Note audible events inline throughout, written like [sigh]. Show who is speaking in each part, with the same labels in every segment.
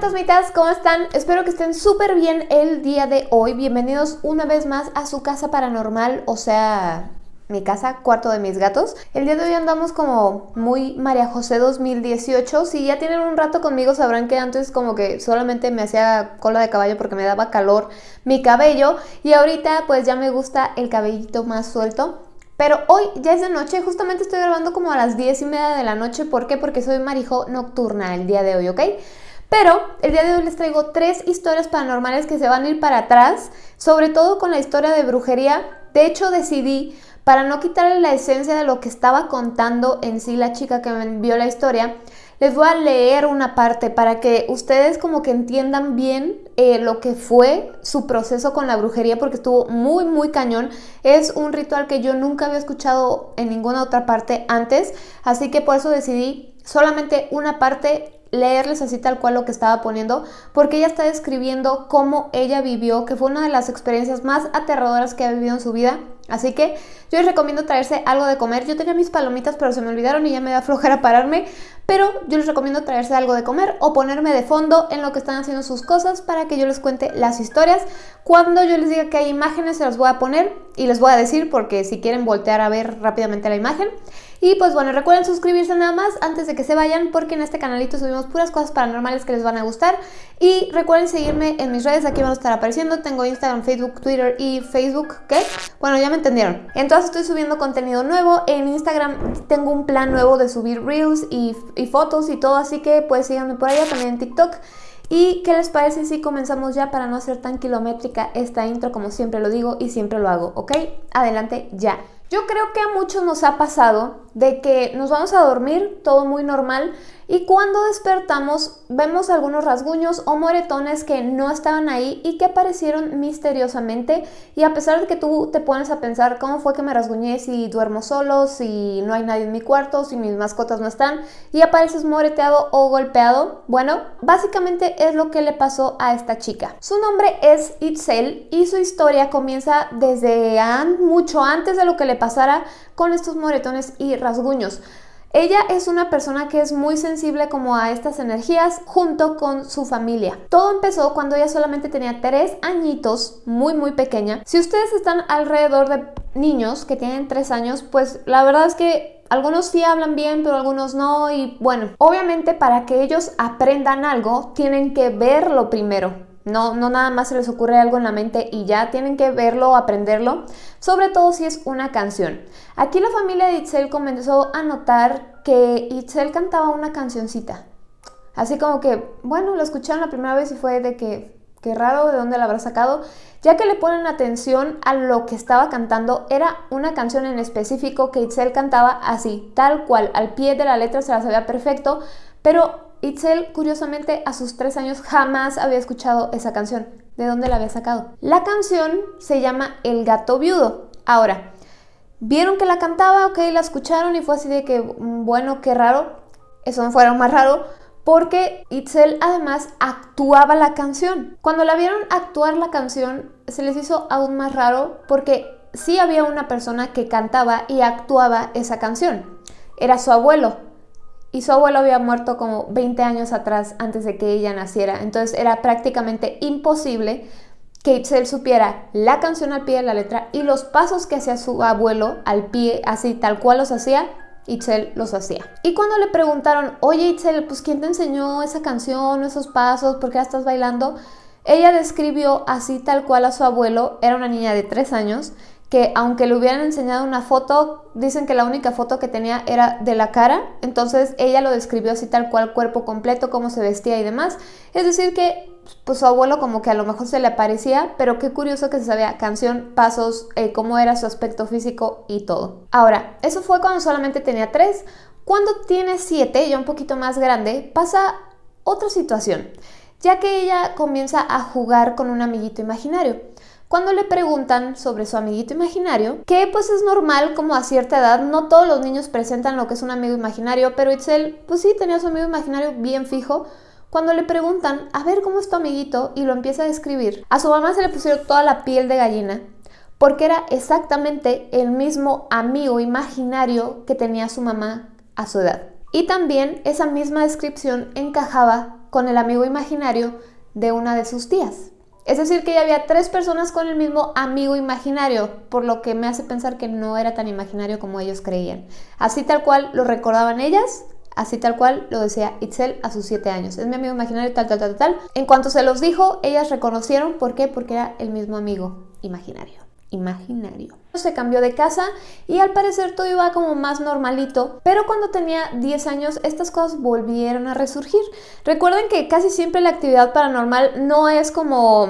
Speaker 1: fantasmitas, ¿cómo están? Espero que estén súper bien el día de hoy. Bienvenidos una vez más a su casa paranormal, o sea, mi casa, cuarto de mis gatos. El día de hoy andamos como muy María José 2018. Si ya tienen un rato conmigo sabrán que antes como que solamente me hacía cola de caballo porque me daba calor mi cabello y ahorita pues ya me gusta el cabellito más suelto. Pero hoy ya es de noche, justamente estoy grabando como a las 10 y media de la noche. ¿Por qué? Porque soy marijo nocturna el día de hoy, ¿ok? Pero el día de hoy les traigo tres historias paranormales que se van a ir para atrás, sobre todo con la historia de brujería. De hecho, decidí, para no quitarle la esencia de lo que estaba contando en sí la chica que me envió la historia, les voy a leer una parte para que ustedes como que entiendan bien eh, lo que fue su proceso con la brujería porque estuvo muy muy cañón. Es un ritual que yo nunca había escuchado en ninguna otra parte antes, así que por eso decidí solamente una parte leerles así tal cual lo que estaba poniendo, porque ella está describiendo cómo ella vivió, que fue una de las experiencias más aterradoras que ha vivido en su vida. Así que yo les recomiendo traerse algo de comer. Yo tenía mis palomitas, pero se me olvidaron y ya me da [laughs] flojera pararme. Pero yo les recomiendo traerse algo de comer o ponerme de fondo en lo que están haciendo sus cosas para que yo les cuente las historias. Cuando yo les diga que hay imágenes, se las voy a poner y les voy a decir porque si quieren voltear a ver rápidamente la imagen. Y pues bueno, recuerden suscribirse nada más antes de que se vayan porque en este canalito subimos puras cosas paranormales que les van a gustar. Y recuerden seguirme en mis redes, aquí van a estar apareciendo. Tengo Instagram, Facebook, Twitter y Facebook, ¿qué? Bueno, ya me entendieron. Entonces estoy subiendo contenido nuevo. En Instagram tengo un plan nuevo de subir reels y, y fotos y todo, así que pues síganme por allá, también en TikTok. ¿Y qué les parece si comenzamos ya para no hacer tan kilométrica esta intro como siempre lo digo y siempre lo hago, ¿ok? Adelante ya. Yo creo que a muchos nos ha pasado de que nos vamos a dormir, todo muy normal, y cuando despertamos vemos algunos rasguños o moretones que no estaban ahí y que aparecieron misteriosamente y a pesar de que tú te pones a pensar cómo fue que me rasguñé si duermo solo, si no hay nadie en mi cuarto, si mis mascotas no están y apareces moreteado o golpeado, bueno, básicamente es lo que le pasó a esta chica. Su nombre es Itzel y su historia comienza desde mucho antes de lo que le pasara con estos moretones y rasguños. Ella es una persona que es muy sensible como a estas energías junto con su familia. Todo empezó cuando ella solamente tenía tres añitos, muy muy pequeña. Si ustedes están alrededor de niños que tienen tres años, pues la verdad es que algunos sí hablan bien, pero algunos no. Y bueno, obviamente para que ellos aprendan algo, tienen que verlo primero. No, no nada más se les ocurre algo en la mente y ya tienen que verlo o aprenderlo, sobre todo si es una canción. Aquí la familia de Itzel comenzó a notar que Itzel cantaba una cancioncita. Así como que, bueno, lo escucharon la primera vez y fue de que, qué raro, ¿de dónde la habrá sacado? Ya que le ponen atención a lo que estaba cantando, era una canción en específico que Itzel cantaba así, tal cual, al pie de la letra se la sabía perfecto, pero Itzel, curiosamente, a sus tres años jamás había escuchado esa canción. ¿De dónde la había sacado? La canción se llama El gato viudo. Ahora, vieron que la cantaba, ok, la escucharon y fue así de que, mm, bueno, qué raro. Eso no fuera más raro porque Itzel además actuaba la canción. Cuando la vieron actuar la canción, se les hizo aún más raro porque sí había una persona que cantaba y actuaba esa canción. Era su abuelo, y su abuelo había muerto como 20 años atrás antes de que ella naciera. Entonces era prácticamente imposible que Itzel supiera la canción al pie de la letra y los pasos que hacía su abuelo al pie, así tal cual los hacía, Itzel los hacía. Y cuando le preguntaron, oye Itzel, pues ¿quién te enseñó esa canción, esos pasos, por qué la estás bailando? Ella describió así tal cual a su abuelo, era una niña de 3 años, que aunque le hubieran enseñado una foto, dicen que la única foto que tenía era de la cara, entonces ella lo describió así tal cual, cuerpo completo, cómo se vestía y demás. Es decir que pues su abuelo como que a lo mejor se le aparecía, pero qué curioso que se sabía canción, pasos, eh, cómo era su aspecto físico y todo. Ahora, eso fue cuando solamente tenía tres. Cuando tiene siete, ya un poquito más grande, pasa otra situación, ya que ella comienza a jugar con un amiguito imaginario. Cuando le preguntan sobre su amiguito imaginario, que pues es normal como a cierta edad, no todos los niños presentan lo que es un amigo imaginario, pero Itzel pues sí tenía su amigo imaginario bien fijo, cuando le preguntan, a ver cómo es tu amiguito, y lo empieza a describir, a su mamá se le pusieron toda la piel de gallina, porque era exactamente el mismo amigo imaginario que tenía su mamá a su edad. Y también esa misma descripción encajaba con el amigo imaginario de una de sus tías. Es decir, que ya había tres personas con el mismo amigo imaginario, por lo que me hace pensar que no era tan imaginario como ellos creían. Así tal cual lo recordaban ellas, así tal cual lo decía Itzel a sus siete años. Es mi amigo imaginario, tal, tal, tal, tal. En cuanto se los dijo, ellas reconocieron, ¿por qué? Porque era el mismo amigo imaginario imaginario. Se cambió de casa y al parecer todo iba como más normalito, pero cuando tenía 10 años estas cosas volvieron a resurgir. Recuerden que casi siempre la actividad paranormal no es como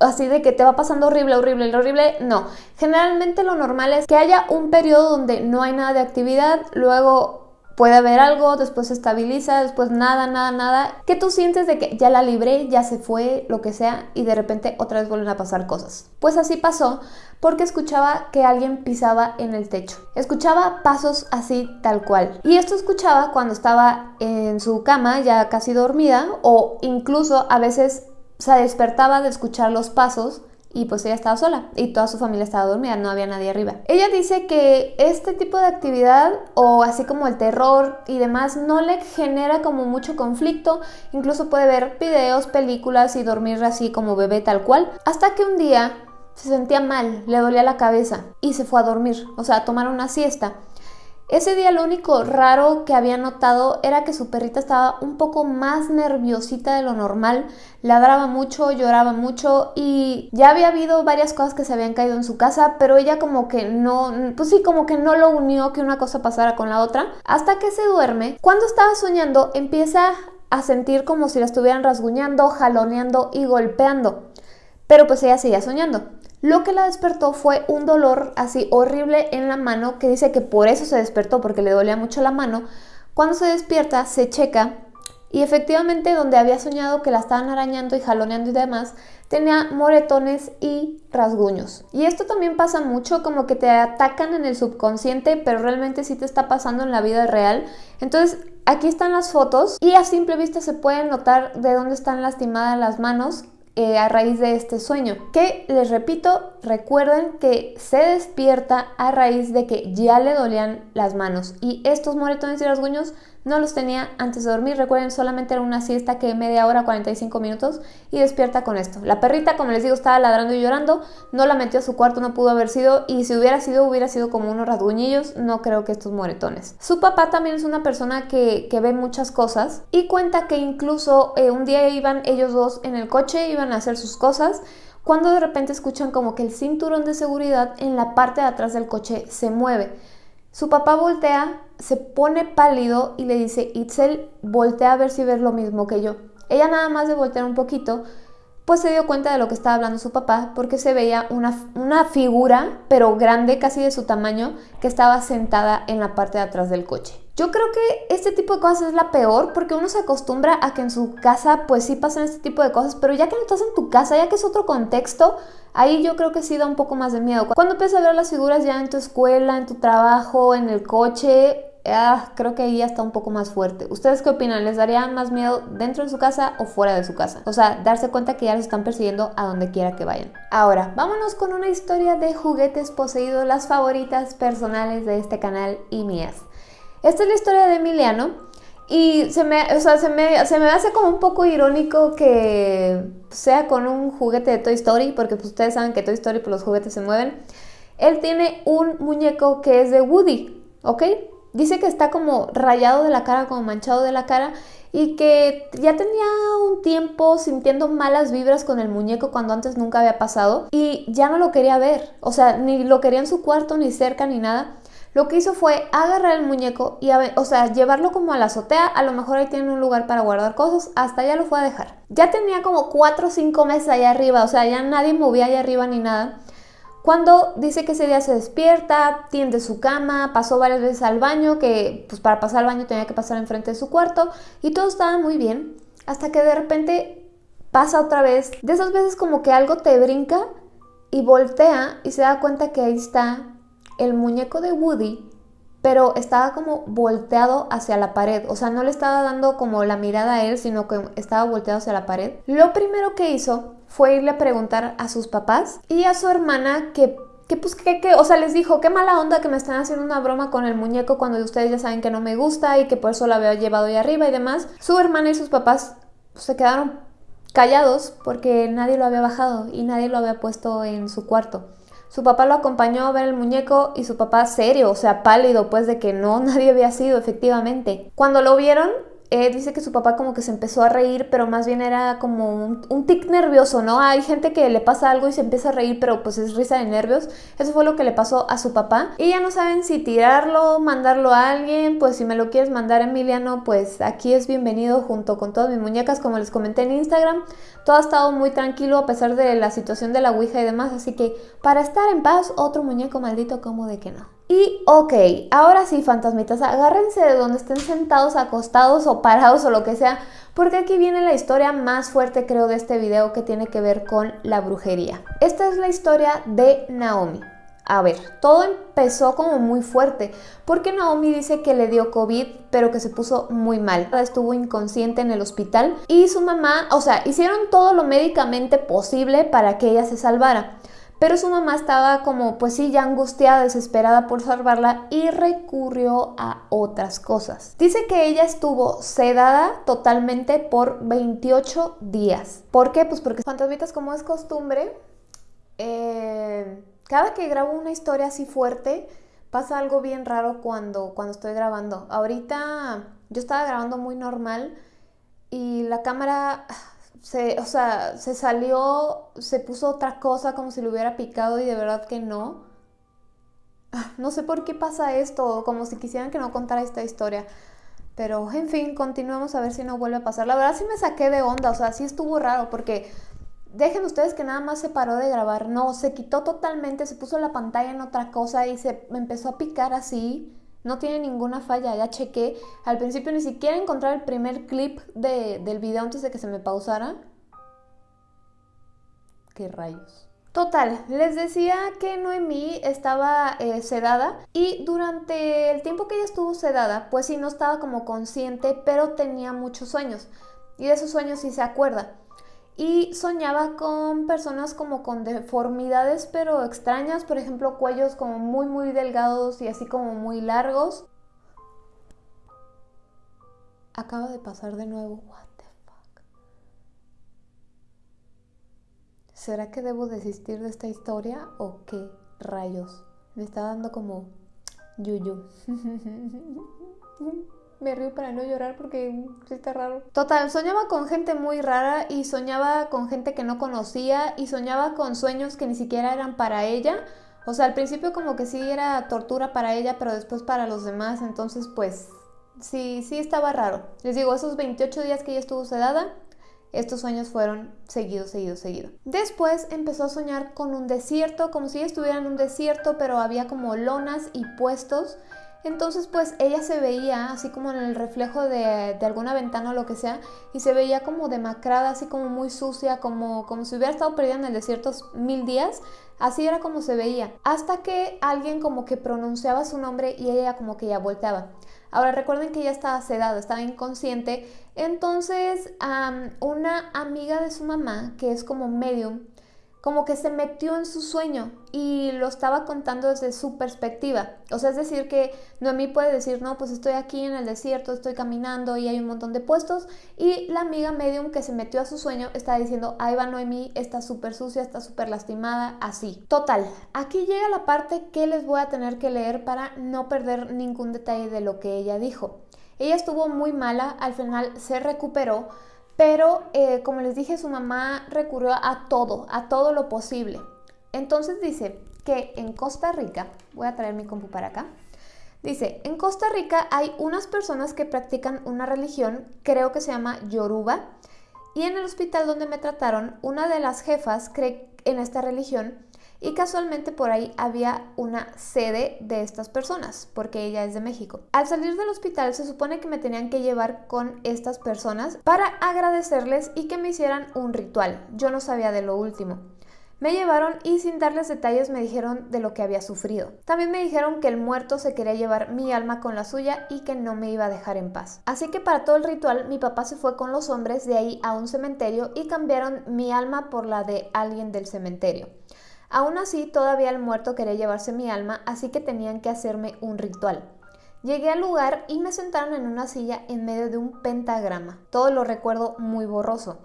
Speaker 1: así de que te va pasando horrible, horrible, horrible, no. Generalmente lo normal es que haya un periodo donde no hay nada de actividad, luego puede haber algo, después se estabiliza, después nada, nada, nada, que tú sientes de que ya la libré, ya se fue, lo que sea, y de repente otra vez vuelven a pasar cosas. Pues así pasó porque escuchaba que alguien pisaba en el techo. Escuchaba pasos así tal cual. Y esto escuchaba cuando estaba en su cama ya casi dormida o incluso a veces se despertaba de escuchar los pasos y pues ella estaba sola y toda su familia estaba dormida, no había nadie arriba. Ella dice que este tipo de actividad o así como el terror y demás no le genera como mucho conflicto, incluso puede ver videos, películas y dormir así como bebé tal cual, hasta que un día se sentía mal, le dolía la cabeza y se fue a dormir, o sea, a tomar una siesta. Ese día lo único raro que había notado era que su perrita estaba un poco más nerviosita de lo normal, ladraba mucho, lloraba mucho y ya había habido varias cosas que se habían caído en su casa, pero ella como que no, pues sí, como que no lo unió que una cosa pasara con la otra, hasta que se duerme. Cuando estaba soñando empieza a sentir como si la estuvieran rasguñando, jaloneando y golpeando, pero pues ella seguía soñando. Lo que la despertó fue un dolor así horrible en la mano, que dice que por eso se despertó, porque le dolía mucho la mano. Cuando se despierta, se checa y efectivamente donde había soñado que la estaban arañando y jaloneando y demás, tenía moretones y rasguños. Y esto también pasa mucho, como que te atacan en el subconsciente, pero realmente sí te está pasando en la vida real. Entonces, aquí están las fotos y a simple vista se puede notar de dónde están lastimadas las manos, eh, a raíz de este sueño. Que les repito, recuerden que se despierta a raíz de que ya le dolían las manos y estos moretones y rasguños no los tenía antes de dormir. Recuerden, solamente era una siesta que media hora, 45 minutos y despierta con esto. La perrita, como les digo, estaba ladrando y llorando. No la metió a su cuarto, no pudo haber sido. Y si hubiera sido, hubiera sido como unos rasguñillos. No creo que estos moretones. Su papá también es una persona que, ve muchas cosas y cuenta que incluso eh, un día iban ellos dos en el coche, iban a hacer sus cosas cuando de repente escuchan como que el cinturón de seguridad en la parte de atrás del coche se mueve. Su papá voltea, se pone pálido y le dice, Itzel, voltea a ver si ves lo mismo que yo. Ella nada más de voltear un poquito, pues se dio cuenta de lo que estaba hablando su papá, porque se veía una, una figura, pero grande, casi de su tamaño, que estaba sentada en la parte de atrás del coche. Yo creo que este tipo de cosas es la peor porque uno se acostumbra a que en su casa pues sí pasan este tipo de cosas, pero ya que no estás en tu casa, ya que es otro contexto, ahí yo creo que sí da un poco más de miedo. Cuando empiezas a ver las figuras ya en tu escuela, en tu trabajo, en el coche, ah, creo que ahí ya está un poco más fuerte. ¿Ustedes qué opinan? ¿Les daría más miedo dentro de su casa o fuera de su casa? O sea, darse cuenta que ya los están persiguiendo a donde quiera que vayan. Ahora, vámonos con una historia de juguetes poseídos, las favoritas personales de este canal y mías. Esta es la historia de Emiliano y se me, o sea, se me, se me hace como un poco irónico que sea con un juguete de Toy Story, porque pues, ustedes saben que Toy Story pues, los juguetes se mueven. Él tiene un muñeco que es de Woody, ¿ok? Dice que está como rayado de la cara, como manchado de la cara y que ya tenía un tiempo sintiendo malas vibras con el muñeco cuando antes nunca había pasado y ya no lo quería ver, o sea, ni lo quería en su cuarto, ni cerca, ni nada. Lo que hizo fue agarrar el muñeco y, o sea, llevarlo como a la azotea, a lo mejor ahí tiene un lugar para guardar cosas, hasta allá lo fue a dejar. Ya tenía como 4 o 5 meses allá arriba, o sea, ya nadie movía allá arriba ni nada. Cuando dice que ese día se despierta, tiende su cama, pasó varias veces al baño, que pues para pasar al baño tenía que pasar enfrente de su cuarto y todo estaba muy bien, hasta que de repente pasa otra vez, de esas veces como que algo te brinca y voltea y se da cuenta que ahí está el muñeco de Woody, pero estaba como volteado hacia la pared, o sea, no le estaba dando como la mirada a él, sino que estaba volteado hacia la pared. Lo primero que hizo fue irle a preguntar a sus papás y a su hermana que que pues que, que, o sea, les dijo, qué mala onda que me están haciendo una broma con el muñeco cuando ustedes ya saben que no me gusta y que por eso la había llevado ahí arriba y demás. Su hermana y sus papás se quedaron callados porque nadie lo había bajado y nadie lo había puesto en su cuarto. Su papá lo acompañó a ver el muñeco y su papá serio, o sea, pálido, pues de que no, [laughs] nadie había sido, efectivamente. Cuando lo vieron, eh, dice que su papá como que se empezó a reír, pero más bien era como un, tic nervioso, ¿no? Hay gente que le pasa algo y se empieza a reír, pero pues es risa de nervios. Eso fue lo que le pasó a su papá. Y ya no saben si tirarlo, mandarlo a alguien, pues si me lo quieres mandar Emiliano, pues aquí es bienvenido junto con todas mis muñecas, como les comenté en Instagram. Todo ha estado muy tranquilo a pesar de la situación de la Ouija y demás, así que para estar en paz, otro muñeco maldito como de que no. Y ok, ahora sí, fantasmitas, agárrense de donde estén sentados, acostados o parados o lo que sea, porque aquí viene la historia más fuerte creo de este video que tiene que ver con la brujería. Esta es la historia de Naomi. A ver, todo empezó como muy fuerte, porque Naomi dice que le dio COVID, pero que se puso muy mal. Estuvo inconsciente en el hospital y su mamá, o sea, hicieron todo lo médicamente posible para que ella se salvara. Pero su mamá estaba como, pues sí, ya angustiada, desesperada por salvarla y recurrió a otras cosas. Dice que ella estuvo sedada totalmente por 28 días. ¿Por qué? Pues porque fantasmitas, como es costumbre, eh, cada que grabo una historia así fuerte, pasa algo bien raro cuando, cuando estoy grabando. Ahorita yo estaba grabando muy normal y la cámara se, o sea, se salió, se puso otra cosa como si le hubiera picado y de verdad que no. Ah, no sé por qué pasa esto, como si quisieran que no contara esta historia. Pero, en fin, continuamos a ver si no vuelve a pasar. La verdad sí me saqué de onda, o sea, sí estuvo raro porque dejen ustedes que nada más se paró de grabar. No, se quitó totalmente, se puso la pantalla en otra cosa y se empezó a picar así. No tiene ninguna falla, ya chequé. Al principio ni siquiera encontré el primer clip del video antes de que se me pausara. ¿Qué rayos? Total, les decía que Noemí estaba eh, sedada y durante el tiempo que ella estuvo sedada, pues sí, no estaba como consciente, pero tenía muchos sueños. Y de esos sueños sí se acuerda y soñaba con personas como con deformidades pero extrañas, por ejemplo cuellos como muy muy delgados y así como muy largos. Acaba de pasar de nuevo, what the fuck. ¿Será que debo desistir de esta historia o qué rayos? Me está dando como yuyu. [laughs] me río para no llorar porque sí está raro. Total, soñaba con gente muy rara y soñaba con gente que no conocía y soñaba con sueños que ni siquiera eran para ella. O sea, al principio como que sí era tortura para ella, pero después para los demás. Entonces, pues sí, sí estaba raro. Les digo, esos 28 días que ella estuvo sedada, estos sueños fueron seguidos, seguidos, seguidos. Después empezó a soñar con un desierto, como si estuviera en un desierto, pero había como lonas y puestos entonces pues ella se veía así como en el reflejo de, alguna ventana o lo que sea y se veía como demacrada, así como muy sucia, como, como si hubiera estado perdida en el desierto mil días. Así era como se veía. Hasta que alguien como que pronunciaba su nombre y ella como que ya volteaba. Ahora recuerden que ella estaba sedada, estaba inconsciente. Entonces una amiga de su mamá, que es como medium, como que se metió en su sueño y lo estaba contando desde su perspectiva. O sea, es decir, que Noemí puede decir, no, pues estoy aquí en el desierto, estoy caminando y hay un montón de puestos. Y la amiga medium que se metió a su sueño está diciendo, ahí va Noemí, está súper sucia, está súper lastimada, así. Total, aquí llega la parte que les voy a tener que leer para no perder ningún detalle de lo que ella dijo. Ella estuvo muy mala, al final se recuperó, pero eh, como les dije, su mamá recurrió a todo, a todo lo posible. Entonces dice que en Costa Rica, voy a traer mi compu para acá, dice, en Costa Rica hay unas personas que practican una religión, creo que se llama Yoruba, y en el hospital donde me trataron, una de las jefas cree en esta religión y casualmente por ahí había una sede de estas personas, porque ella es de México. Al salir del hospital se supone que me tenían que llevar con estas personas para agradecerles y que me hicieran un ritual. Yo no sabía de lo último. Me llevaron y sin darles detalles me dijeron de lo que había sufrido. También me dijeron que el muerto se quería llevar mi alma con la suya y que no me iba a dejar en paz. Así que para todo el ritual mi papá se fue con los hombres de ahí a un cementerio y cambiaron mi alma por la de alguien del cementerio. Aún así, todavía el muerto quería llevarse mi alma, así que tenían que hacerme un ritual. Llegué al lugar y me sentaron en una silla en medio de un pentagrama. Todo lo recuerdo muy borroso.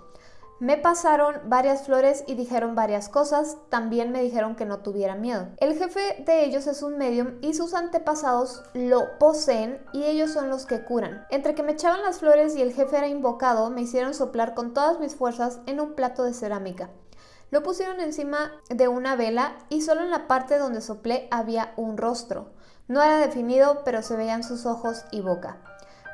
Speaker 1: Me pasaron varias flores y dijeron varias cosas, también me dijeron que no tuviera miedo. El jefe de ellos es un medium y sus antepasados lo poseen y ellos son los que curan. Entre que me echaban las flores y el jefe era invocado, me hicieron soplar con todas mis fuerzas en un plato de cerámica. Lo pusieron encima de una vela y solo en la parte donde soplé había un rostro. No era definido, pero se veían sus ojos y boca.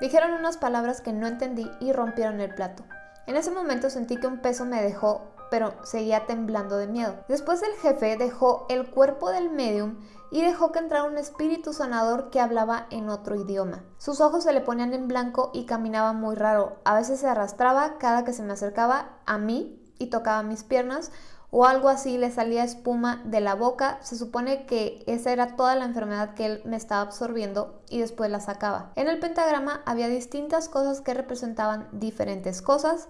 Speaker 1: Dijeron unas palabras que no entendí y rompieron el plato. En ese momento sentí que un peso me dejó, pero seguía temblando de miedo. Después el jefe dejó el cuerpo del medium y dejó que entrara un espíritu sanador que hablaba en otro idioma. Sus ojos se le ponían en blanco y caminaba muy raro. A veces se arrastraba cada que se me acercaba a mí y tocaba mis piernas o algo así, le salía espuma de la boca. Se supone que esa era toda la enfermedad que él me estaba absorbiendo y después la sacaba. En el pentagrama había distintas cosas que representaban diferentes cosas,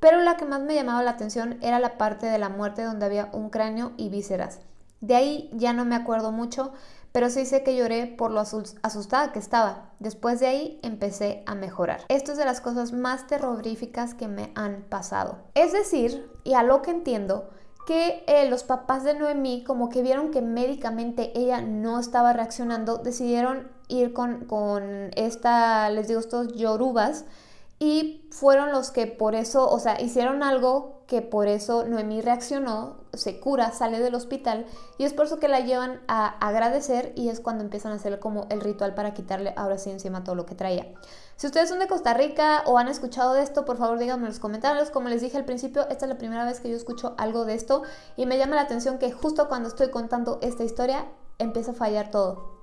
Speaker 1: pero la que más me llamaba la atención era la parte de la muerte donde había un cráneo y vísceras. De ahí ya no me acuerdo mucho, pero sí sé que lloré por lo asustada que estaba. Después de ahí empecé a mejorar. Esto es de las cosas más terroríficas que me han pasado. Es decir, y a lo que entiendo, que eh, los papás de Noemí, como que vieron que médicamente ella no estaba reaccionando, decidieron ir con, con esta, les digo, estos yorubas, y fueron los que por eso, o sea, hicieron algo que por eso Noemí reaccionó, se cura, sale del hospital y es por eso que la llevan a agradecer y es cuando empiezan a hacer como el ritual para quitarle ahora sí encima todo lo que traía. Si ustedes son de Costa Rica o han escuchado de esto, por favor díganme en los comentarios. Como les dije al principio, esta es la primera vez que yo escucho algo de esto y me llama la atención que justo cuando estoy contando esta historia empieza a fallar todo.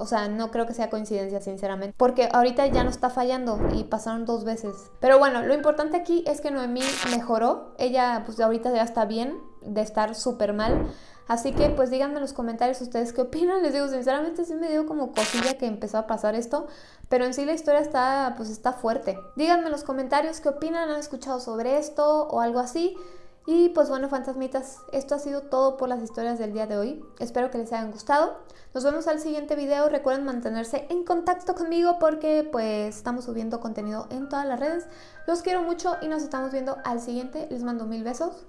Speaker 1: O sea, no creo que sea coincidencia, sinceramente. Porque ahorita ya no está fallando y pasaron dos veces. Pero bueno, lo importante aquí es que Noemí mejoró. Ella, pues ahorita ya está bien de estar súper mal. Así que pues díganme en los comentarios ustedes qué opinan. Les digo, sinceramente sí me dio como cosilla que empezó a pasar esto. Pero en sí la historia está, pues está fuerte. Díganme en los comentarios qué opinan, han escuchado sobre esto o algo así. Y pues bueno, fantasmitas, esto ha sido todo por las historias del día de hoy. Espero que les hayan gustado. Nos vemos al siguiente video. Recuerden mantenerse en contacto conmigo porque pues estamos subiendo contenido en todas las redes. Los quiero mucho y nos estamos viendo al siguiente. Les mando mil besos.